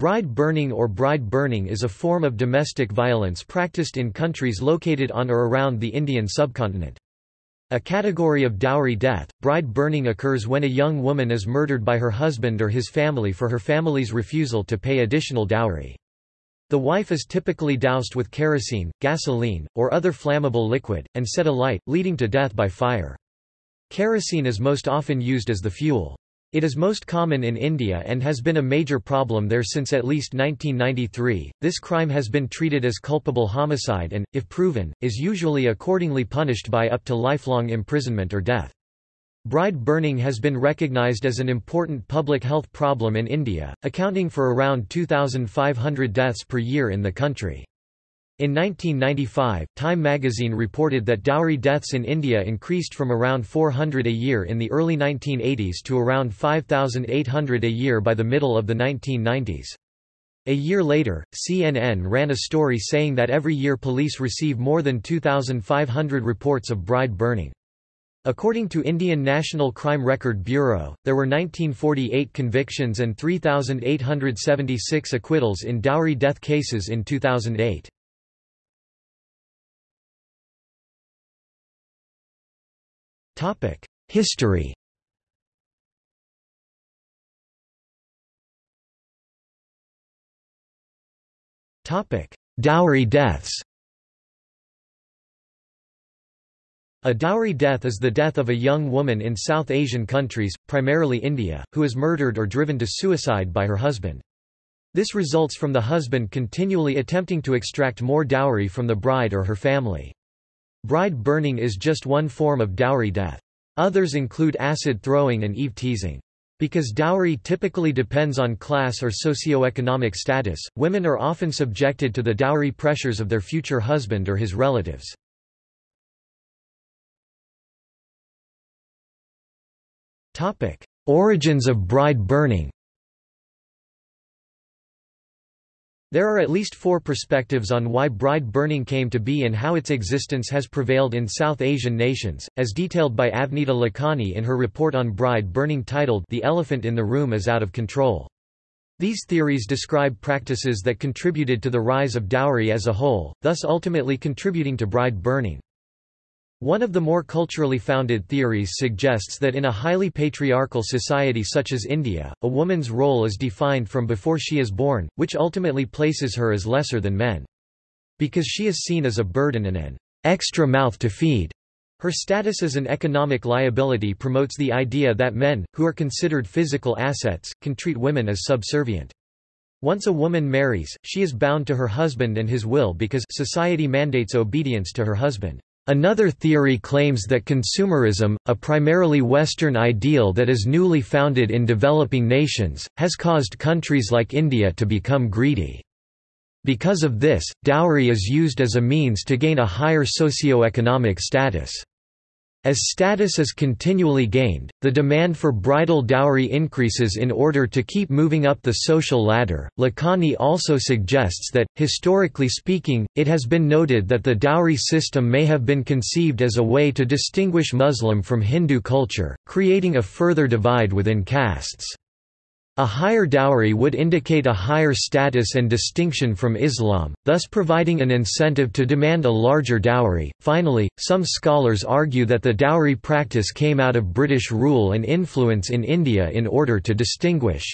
Bride burning or bride burning is a form of domestic violence practiced in countries located on or around the Indian subcontinent. A category of dowry death, bride burning occurs when a young woman is murdered by her husband or his family for her family's refusal to pay additional dowry. The wife is typically doused with kerosene, gasoline, or other flammable liquid, and set alight, leading to death by fire. Kerosene is most often used as the fuel. It is most common in India and has been a major problem there since at least 1993. This crime has been treated as culpable homicide and, if proven, is usually accordingly punished by up to lifelong imprisonment or death. Bride burning has been recognized as an important public health problem in India, accounting for around 2,500 deaths per year in the country. In 1995, Time magazine reported that dowry deaths in India increased from around 400 a year in the early 1980s to around 5,800 a year by the middle of the 1990s. A year later, CNN ran a story saying that every year police receive more than 2,500 reports of bride burning. According to Indian National Crime Record Bureau, there were 1948 convictions and 3,876 acquittals in dowry death cases in 2008. History Dowry deaths A dowry death is the death of a young woman in South Asian countries, primarily India, who is murdered or driven to suicide by her husband. This results from the husband continually attempting to extract more dowry from the bride or her family. Bride burning is just one form of dowry death. Others include acid throwing and eve teasing. Because dowry typically depends on class or socioeconomic status, women are often subjected to the dowry pressures of their future husband or his relatives. Origins of bride burning There are at least four perspectives on why bride burning came to be and how its existence has prevailed in South Asian nations, as detailed by Avnita Lakhani in her report on bride burning titled The Elephant in the Room is Out of Control. These theories describe practices that contributed to the rise of dowry as a whole, thus ultimately contributing to bride burning. One of the more culturally founded theories suggests that in a highly patriarchal society such as India, a woman's role is defined from before she is born, which ultimately places her as lesser than men. Because she is seen as a burden and an extra mouth to feed, her status as an economic liability promotes the idea that men, who are considered physical assets, can treat women as subservient. Once a woman marries, she is bound to her husband and his will because society mandates obedience to her husband. Another theory claims that consumerism, a primarily Western ideal that is newly founded in developing nations, has caused countries like India to become greedy. Because of this, dowry is used as a means to gain a higher socio-economic status. As status is continually gained, the demand for bridal dowry increases in order to keep moving up the social ladder. Lakhani also suggests that, historically speaking, it has been noted that the dowry system may have been conceived as a way to distinguish Muslim from Hindu culture, creating a further divide within castes. A higher dowry would indicate a higher status and distinction from Islam, thus providing an incentive to demand a larger dowry. Finally, some scholars argue that the dowry practice came out of British rule and influence in India in order to distinguish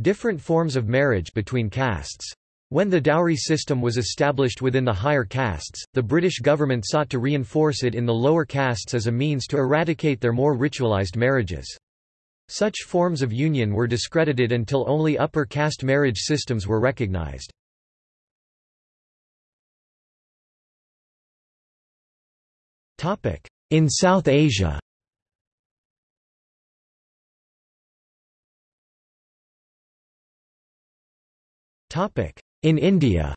different forms of marriage between castes. When the dowry system was established within the higher castes, the British government sought to reinforce it in the lower castes as a means to eradicate their more ritualised marriages. Such forms of union were discredited until only upper caste marriage systems were recognized. In South Asia In India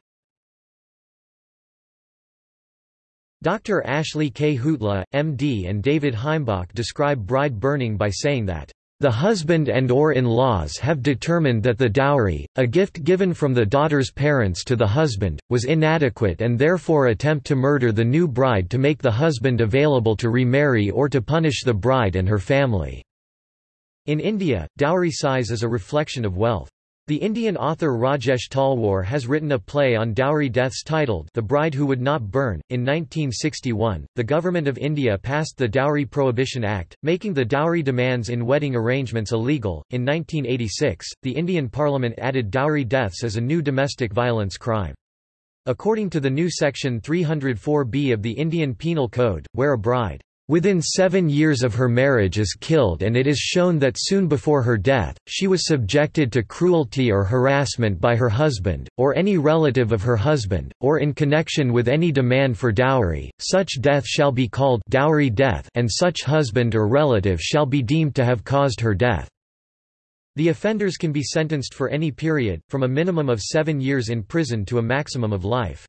Dr. Ashley K. Jutla, MD and David Heimbach describe bride burning by saying that the husband and or in-laws have determined that the dowry, a gift given from the daughter's parents to the husband, was inadequate and therefore attempt to murder the new bride to make the husband available to remarry or to punish the bride and her family. In India, dowry size is a reflection of wealth. The Indian author Rajesh Talwar has written a play on dowry deaths titled The Bride Who Would Not Burn. In 1961, the Government of India passed the Dowry Prohibition Act, making the dowry demands in wedding arrangements illegal. In 1986, the Indian Parliament added dowry deaths as a new domestic violence crime. According to the new Section 304B of the Indian Penal Code, where a bride Within seven years of her marriage is killed and it is shown that soon before her death, she was subjected to cruelty or harassment by her husband, or any relative of her husband, or in connection with any demand for dowry, such death shall be called dowry death and such husband or relative shall be deemed to have caused her death. The offenders can be sentenced for any period, from a minimum of seven years in prison to a maximum of life.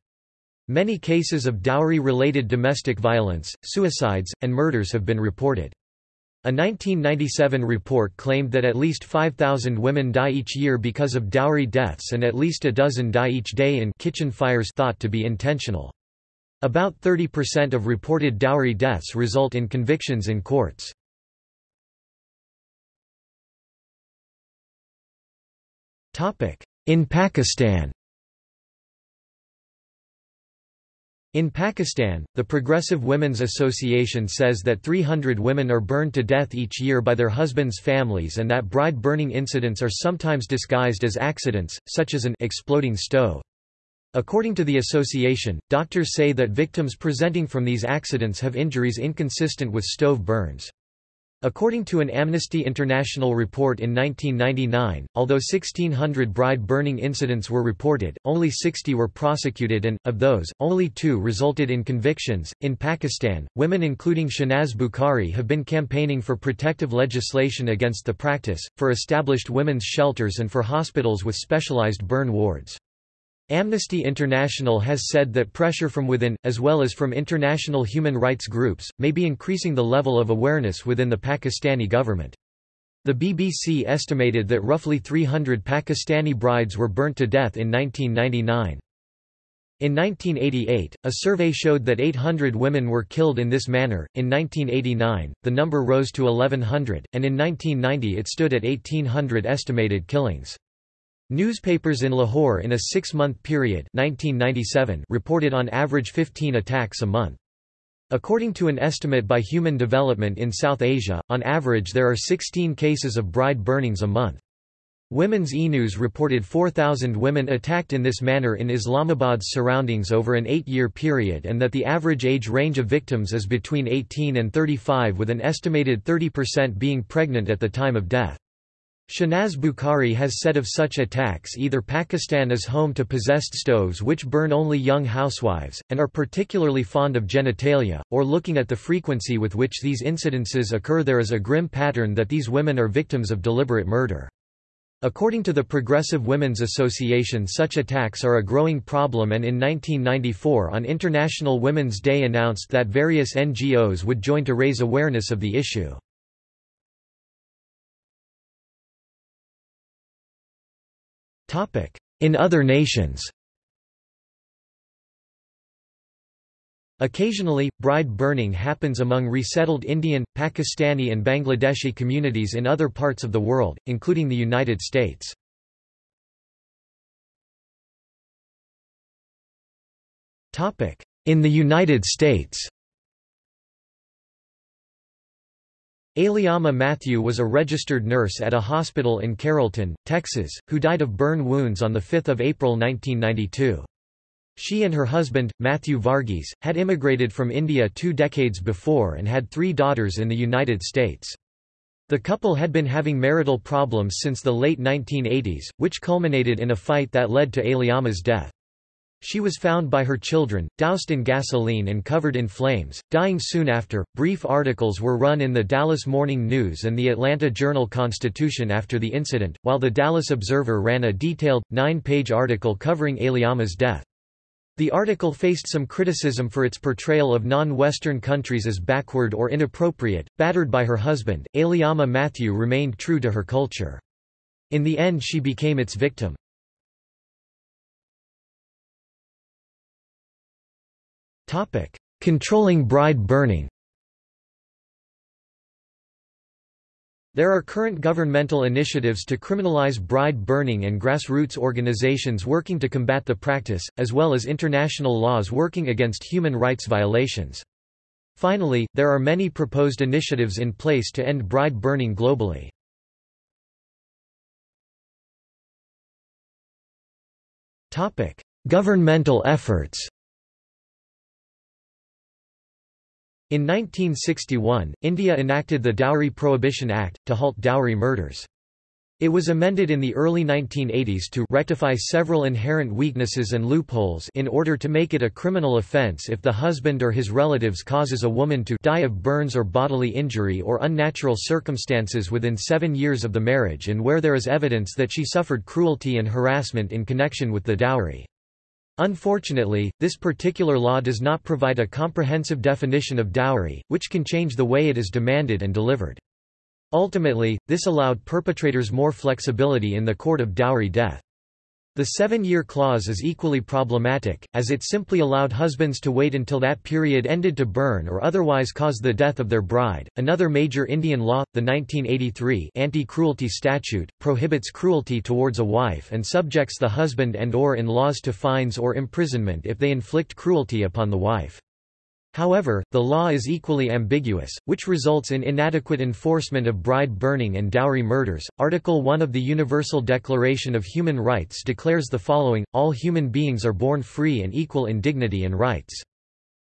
Many cases of dowry-related domestic violence, suicides, and murders have been reported. A 1997 report claimed that at least 5,000 women die each year because of dowry deaths and at least a dozen die each day in kitchen fires thought to be intentional. About 30% of reported dowry deaths result in convictions in courts. In Pakistan In Pakistan, the Progressive Women's Association says that 300 women are burned to death each year by their husbands' families and that bride burning incidents are sometimes disguised as accidents, such as an exploding stove. According to the association, doctors say that victims presenting from these accidents have injuries inconsistent with stove burns. According to an Amnesty International report in 1999, although 1,600 bride burning incidents were reported, only 60 were prosecuted and, of those, only two resulted in convictions. In Pakistan, women including Shahnaz Bukhari have been campaigning for protective legislation against the practice, for established women's shelters and for hospitals with specialized burn wards. Amnesty International has said that pressure from within, as well as from international human rights groups, may be increasing the level of awareness within the Pakistani government. The BBC estimated that roughly 300 Pakistani brides were burnt to death in 1999. In 1988, a survey showed that 800 women were killed in this manner. In 1989, the number rose to 1100, and in 1990 it stood at 1800 estimated killings. Newspapers in Lahore in a six-month period 1997 reported on average 15 attacks a month. According to an estimate by Human Development in South Asia, on average there are 16 cases of bride burnings a month. Women's E-News reported 4,000 women attacked in this manner in Islamabad's surroundings over an eight-year period and that the average age range of victims is between 18 and 35 with an estimated 30% being pregnant at the time of death. Shahnaz Bukhari has said of such attacks either Pakistan is home to possessed stoves which burn only young housewives, and are particularly fond of genitalia, or looking at the frequency with which these incidences occur there is a grim pattern that these women are victims of deliberate murder. According to the Progressive Women's Association such attacks are a growing problem and in 1994 on International Women's Day announced that various NGOs would join to raise awareness of the issue. In other nations Occasionally, bride burning happens among resettled Indian, Pakistani and Bangladeshi communities in other parts of the world, including the United States. In the United States Aleyamma Mathew was a registered nurse at a hospital in Carrollton, Texas, who died of burn wounds on 5 April 1992. She and her husband, Mathew Varghese, had immigrated from India two decades before and had three daughters in the United States. The couple had been having marital problems since the late 1980s, which culminated in a fight that led to Aleyamma's death. She was found by her children, doused in gasoline and covered in flames, dying soon after. Brief articles were run in the Dallas Morning News and the Atlanta Journal-Constitution after the incident, while the Dallas Observer ran a detailed, nine-page article covering Aleyamma's death. The article faced some criticism for its portrayal of non-Western countries as backward or inappropriate. Battered by her husband, Aliama Mathew remained true to her culture. In the end she became its victim. Controlling bride burning There are current governmental initiatives to criminalize bride burning and grassroots organizations working to combat the practice, as well as international laws working against human rights violations. Finally, there are many proposed initiatives in place to end bride burning globally. Governmental efforts In 1961, India enacted the Dowry Prohibition Act, to halt dowry murders. It was amended in the early 1980s to rectify several inherent weaknesses and loopholes in order to make it a criminal offence if the husband or his relatives causes a woman to die of burns or bodily injury or unnatural circumstances within seven years of the marriage and where there is evidence that she suffered cruelty and harassment in connection with the dowry. Unfortunately, this particular law does not provide a comprehensive definition of dowry, which can change the way it is demanded and delivered. Ultimately, this allowed perpetrators more flexibility in the court of dowry death. The seven-year clause is equally problematic, as it simply allowed husbands to wait until that period ended to burn or otherwise cause the death of their bride. Another major Indian law, the 1983 Anti-Cruelty Statute, prohibits cruelty towards a wife and subjects the husband and or in-laws to fines or imprisonment if they inflict cruelty upon the wife. However, the law is equally ambiguous, which results in inadequate enforcement of bride burning and dowry murders. Article 1 of the Universal Declaration of Human Rights declares the following All human beings are born free and equal in dignity and rights.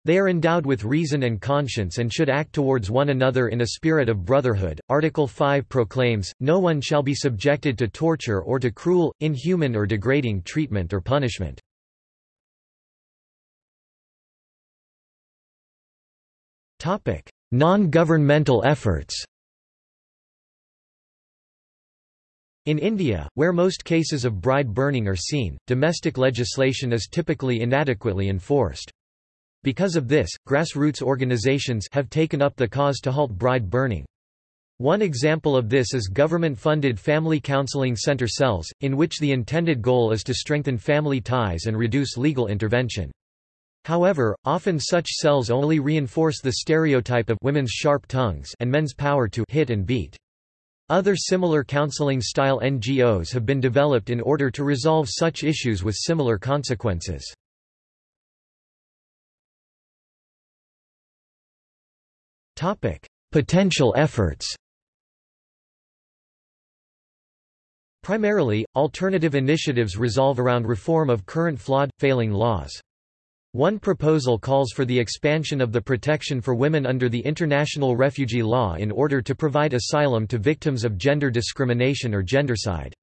They are endowed with reason and conscience and should act towards one another in a spirit of brotherhood. Article 5 proclaims, No one shall be subjected to torture or to cruel, inhuman or degrading treatment or punishment. Non-governmental efforts In India, where most cases of bride burning are seen, domestic legislation is typically inadequately enforced. Because of this, grassroots organizations have taken up the cause to halt bride burning. One example of this is government-funded family counseling center cells, in which the intended goal is to strengthen family ties and reduce legal intervention. However, often such cells only reinforce the stereotype of women's sharp tongues and men's power to hit and beat. Other similar counseling-style NGOs have been developed in order to resolve such issues with similar consequences. Potential efforts Primarily, alternative initiatives resolve around reform of current flawed, failing laws. One proposal calls for the expansion of the protection for women under the international refugee law in order to provide asylum to victims of gender discrimination or gendercide.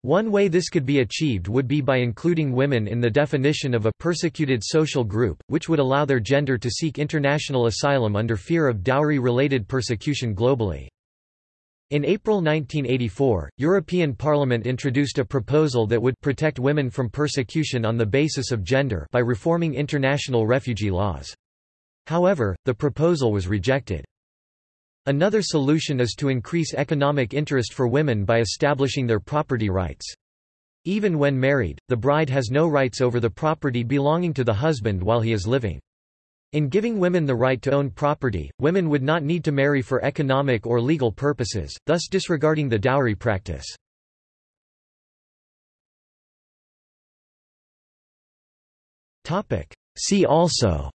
One way this could be achieved would be by including women in the definition of a persecuted social group, which would allow their gender to seek international asylum under fear of dowry-related persecution globally. In April 1984, European Parliament introduced a proposal that would protect women from persecution on the basis of gender by reforming international refugee laws. However, the proposal was rejected. Another solution is to increase economic interest for women by establishing their property rights. Even when married, the bride has no rights over the property belonging to the husband while he is living. In giving women the right to own property, women would not need to marry for economic or legal purposes, thus disregarding the dowry practice. See also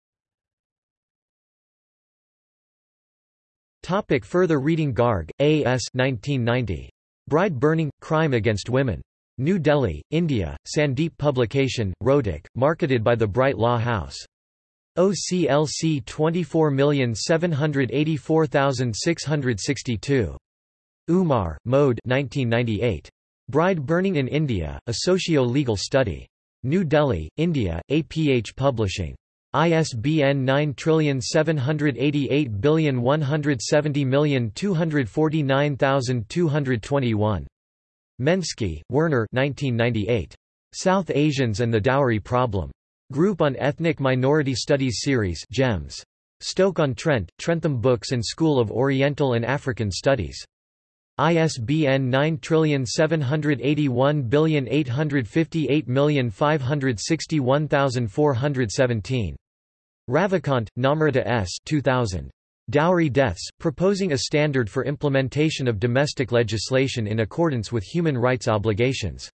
Topic further reading Garg, A. S. 1990. Bride Burning – Crime Against Women. New Delhi, India, Sandeep Publication, Rohtak, marketed by the Bright Law House. OCLC 24784662. Umar, Mode 1998. Bride Burning in India, A Socio-Legal Study. New Delhi, India, APH Publishing. ISBN 9788170249221. Menski, Werner 1998. South Asians and the Dowry Problem. Group on Ethnic Minority Studies Series GEMS. Stoke-on-Trent, Trentham Books and School of Oriental and African Studies. ISBN 9781858561417. Ravikant, Namrata S. 2000. Dowry Deaths, proposing a standard for implementation of domestic legislation in accordance with human rights obligations.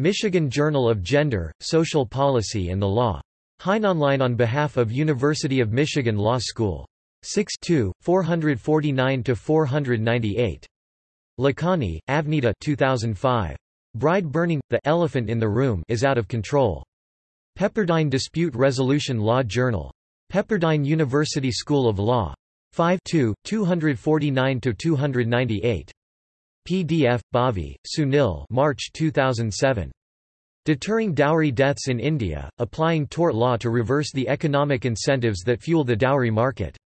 Michigan Journal of Gender, Social Policy and the Law. Heinonline on behalf of University of Michigan Law School. 6 449–498. Lakhani, Avnita 2005. Bride burning, the elephant in the room is out of control. Pepperdine Dispute Resolution Law Journal. Pepperdine University School of Law. 5 249–298. PDF, Bhave, Sunil March 2007. Deterring Dowry Deaths in India, Applying Tort Law to Reverse the Economic Incentives That Fuel the Dowry Market.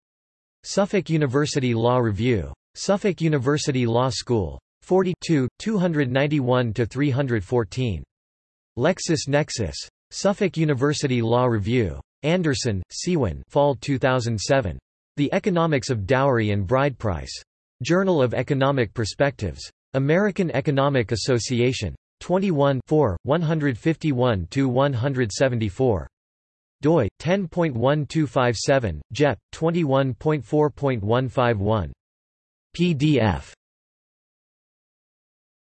Suffolk University Law Review. Suffolk University Law School. 42, 291–314. LexisNexis. Suffolk University Law Review. Anderson, Siwan Fall 2007. The Economics of Dowry and Bride Price. Journal of Economic Perspectives. American Economic Association. 21 151–174. doi, 10.1257, JEP, 21.4.151. PDF.